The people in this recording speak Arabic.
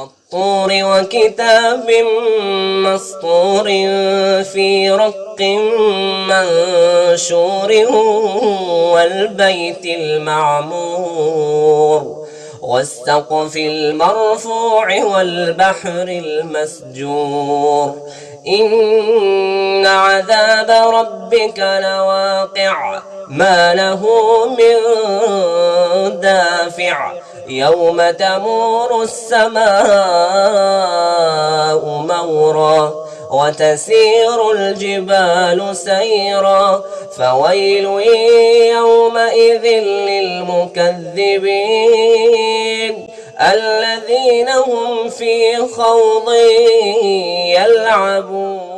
والطور وكتاب مسطور في رق منشور والبيت المعمور والسقف المرفوع والبحر المسجور إن عذاب ربك لواقع ما له من دافع يوم تمور السماء مورا وتسير الجبال سيرا فويل يومئذ للمكذبين الذين هم في خوض يلعبون.